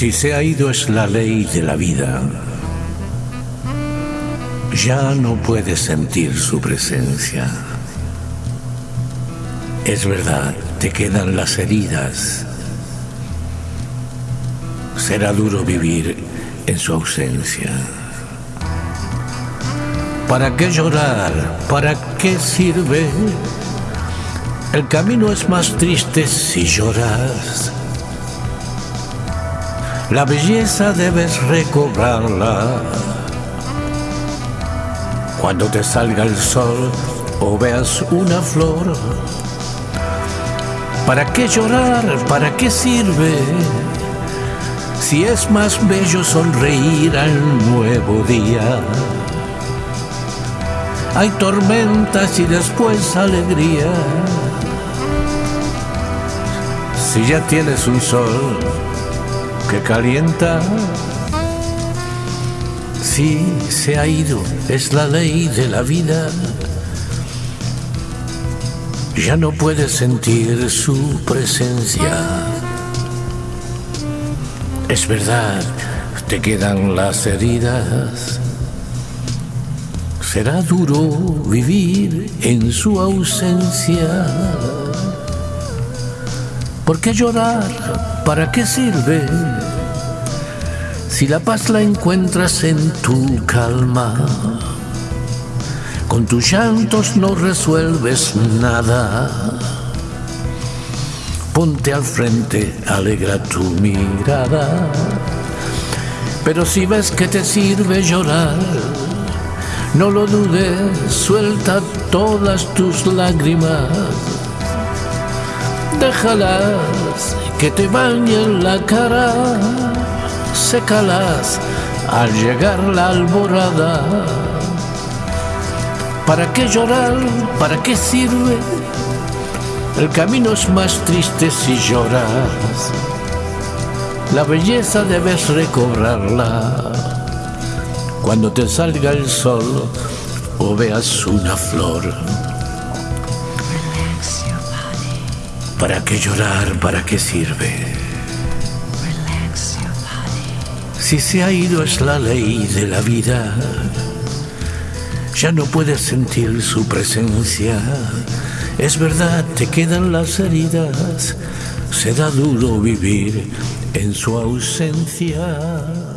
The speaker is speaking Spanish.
Si se ha ido es la ley de la vida. Ya no puedes sentir su presencia. Es verdad, te quedan las heridas. Será duro vivir en su ausencia. ¿Para qué llorar? ¿Para qué sirve? El camino es más triste si lloras. La belleza debes recobrarla. Cuando te salga el sol o veas una flor. ¿Para qué llorar? ¿Para qué sirve? Si es más bello sonreír al nuevo día. Hay tormentas y después alegría. Si ya tienes un sol que calienta, si se ha ido, es la ley de la vida. Ya no puedes sentir su presencia. Es verdad, te quedan las heridas. Será duro vivir en su ausencia. ¿Por qué llorar? ¿Para qué sirve? Si la paz la encuentras en tu calma, con tus llantos no resuelves nada. Ponte al frente, alegra tu mirada. Pero si ves que te sirve llorar, no lo dudes, suelta todas tus lágrimas déjalas que te bañen la cara, sécalas al llegar la alborada. ¿Para qué llorar? ¿Para qué sirve? El camino es más triste si lloras. La belleza debes recobrarla cuando te salga el sol o veas una flor. ¿Para qué llorar? ¿Para qué sirve? Si se ha ido es la ley de la vida. Ya no puedes sentir su presencia. Es verdad, te quedan las heridas. Será duro vivir en su ausencia.